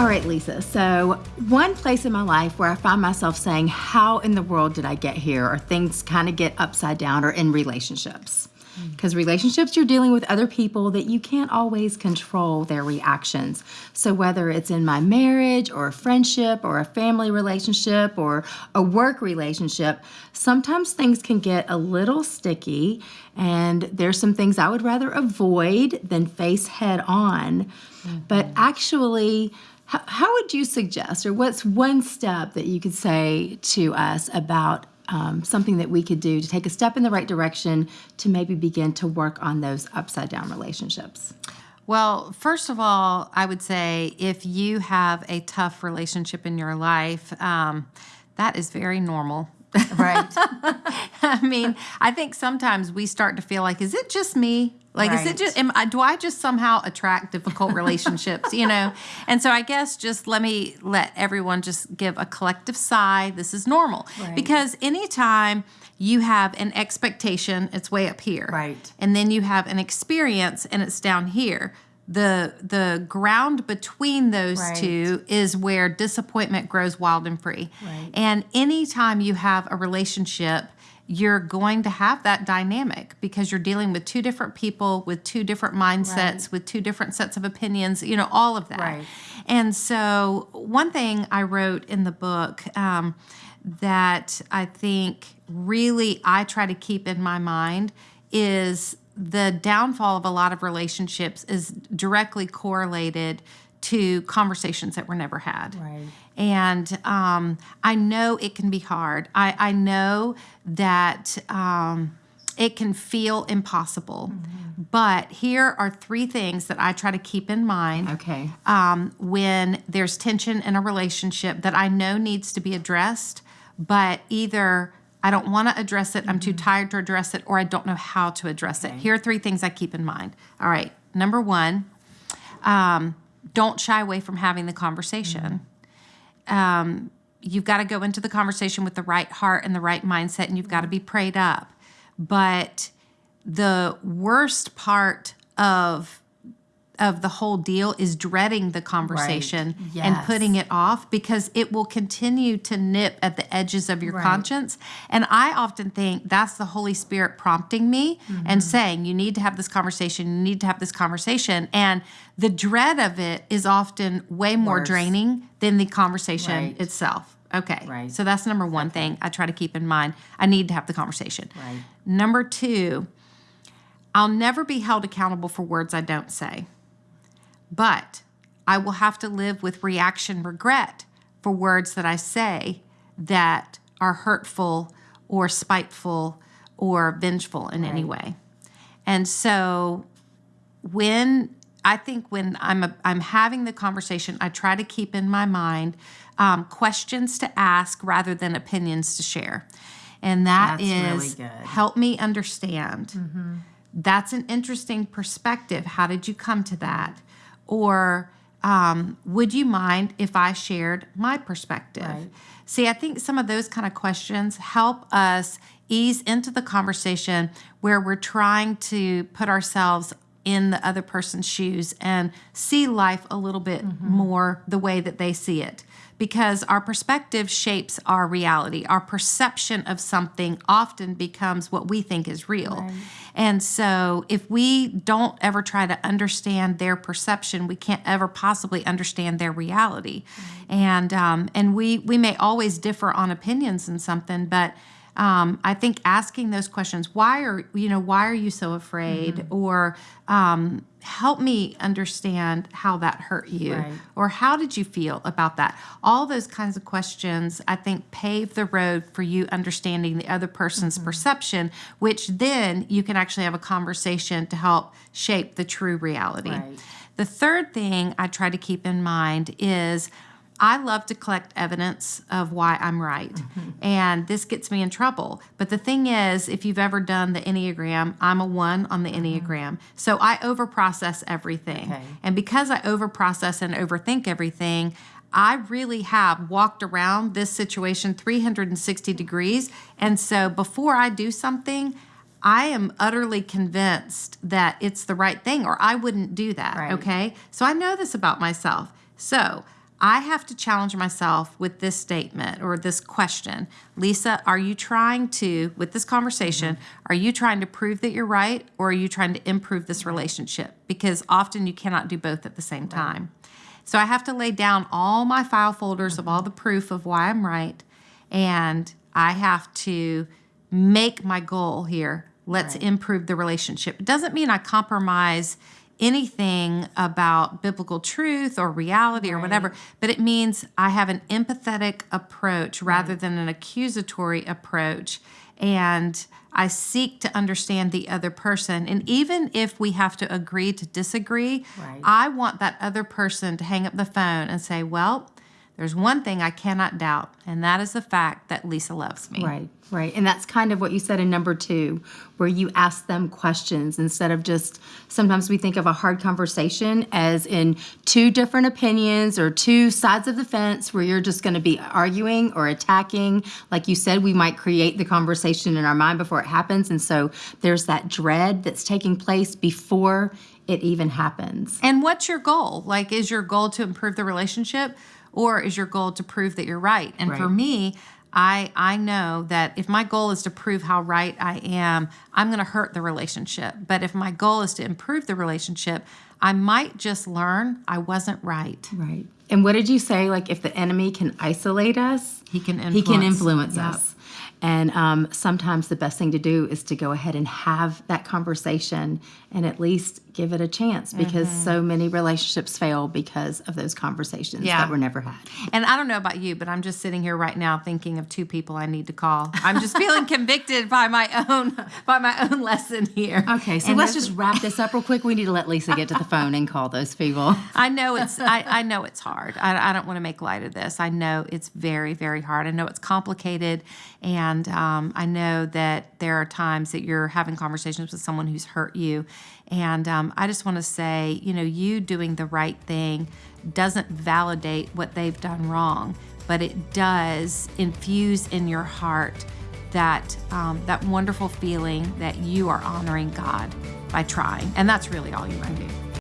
All right, Lisa. So, one place in my life where I find myself saying, How in the world did I get here? or things kind of get upside down, or in relationships. Because relationships, you're dealing with other people that you can't always control their reactions. So, whether it's in my marriage, or a friendship, or a family relationship, or a work relationship, sometimes things can get a little sticky. And there's some things I would rather avoid than face head on. Mm-hmm. But actually, how, how would you suggest, or what's one step that you could say to us about um, something that we could do to take a step in the right direction to maybe begin to work on those upside down relationships? Well, first of all, I would say if you have a tough relationship in your life, um, that is very normal. Right. I mean, I think sometimes we start to feel like, is it just me? Like, right. is it just, am I, do I just somehow attract difficult relationships, you know? And so I guess just let me let everyone just give a collective sigh. This is normal. Right. Because anytime you have an expectation, it's way up here. Right. And then you have an experience and it's down here. The, the ground between those right. two is where disappointment grows wild and free. Right. And anytime you have a relationship you're going to have that dynamic because you're dealing with two different people with two different mindsets right. with two different sets of opinions you know all of that right. and so one thing i wrote in the book um, that i think really i try to keep in my mind is the downfall of a lot of relationships is directly correlated to conversations that were never had. Right. And um, I know it can be hard. I, I know that um, it can feel impossible. Mm-hmm. But here are three things that I try to keep in mind. Okay. Um, when there's tension in a relationship that I know needs to be addressed, but either I don't want to address it. I'm too mm-hmm. tired to address it, or I don't know how to address it. Here are three things I keep in mind. All right. Number one, um, don't shy away from having the conversation. Mm-hmm. Um, you've got to go into the conversation with the right heart and the right mindset, and you've got to be prayed up. But the worst part of of the whole deal is dreading the conversation right. yes. and putting it off because it will continue to nip at the edges of your right. conscience. And I often think that's the Holy Spirit prompting me mm-hmm. and saying, You need to have this conversation, you need to have this conversation. And the dread of it is often way more Worse. draining than the conversation right. itself. Okay. Right. So that's number one thing I try to keep in mind. I need to have the conversation. Number two, I'll never be held accountable for words I don't say. But I will have to live with reaction regret for words that I say that are hurtful or spiteful or vengeful in right. any way. And so when I think when I'm a, I'm having the conversation, I try to keep in my mind um, questions to ask rather than opinions to share, and that That's is really help me understand. Mm-hmm. That's an interesting perspective. How did you come to that? Or um, would you mind if I shared my perspective? Right. See, I think some of those kind of questions help us ease into the conversation where we're trying to put ourselves in the other person's shoes and see life a little bit mm-hmm. more the way that they see it because our perspective shapes our reality. Our perception of something often becomes what we think is real. Right. And so, if we don't ever try to understand their perception, we can't ever possibly understand their reality. Right. And um, and we we may always differ on opinions in something, but um, I think asking those questions, why are you know why are you so afraid, mm-hmm. or um, help me understand how that hurt you, right. or how did you feel about that? All those kinds of questions, I think, pave the road for you understanding the other person's mm-hmm. perception, which then you can actually have a conversation to help shape the true reality. Right. The third thing I try to keep in mind is I love to collect evidence of why I'm right. Mm-hmm. And this gets me in trouble. But the thing is, if you've ever done the Enneagram, I'm a one on the mm-hmm. Enneagram. So I overprocess everything. Okay. And because I overprocess and overthink everything, I really have walked around this situation 360 degrees. And so before I do something, I am utterly convinced that it's the right thing, or I wouldn't do that. Right. Okay. So I know this about myself. So I have to challenge myself with this statement or this question. Lisa, are you trying to, with this conversation, mm-hmm. are you trying to prove that you're right or are you trying to improve this mm-hmm. relationship? Because often you cannot do both at the same time. So I have to lay down all my file folders of all mm-hmm. the proof of why I'm right. And I have to make my goal here. Let's improve the relationship. It doesn't mean I compromise anything about biblical truth or reality or whatever, but it means I have an empathetic approach rather than an accusatory approach. And I seek to understand the other person. And even if we have to agree to disagree, Right. I want that other person to hang up the phone and say, Well, there's one thing I cannot doubt, and that is the fact that Lisa loves me. Right, right. And that's kind of what you said in number two, where you ask them questions instead of just sometimes we think of a hard conversation as in two different opinions or two sides of the fence where you're just going to be arguing or attacking. Like you said, we might create the conversation in our mind before it happens. And so there's that dread that's taking place before it even happens. And what's your goal? Like, is your goal to improve the relationship, or is your goal to prove that you're right? And for me, I I know that if my goal is to prove how right I am, I'm going to hurt the relationship. But if my goal is to improve the relationship, I might just learn I wasn't right. Right. And what did you say? Like, if the enemy can isolate us, He can he can influence. influence Yep. us. And um, sometimes the best thing to do is to go ahead and have that conversation and at least give it a chance because so many relationships fail because of those conversations Yeah. that were never had. And I don't know about you, but I'm just sitting here right now thinking of two people I need to call. I'm just feeling convicted by my own by my own lesson here. Okay, so And let's this- just wrap this up real quick. We need to let Lisa get to the phone and call those people. I know it's I, I know it's hard. I, I don't want to make light of this. I know it's very very hard. I know it's complicated, and um, I know that there are times that you're having conversations with someone who's hurt you, and um, I just want to say, you know, you doing the right thing doesn't validate what they've done wrong, but it does infuse in your heart that um, that wonderful feeling that you are honoring God by trying, and that's really all you can do.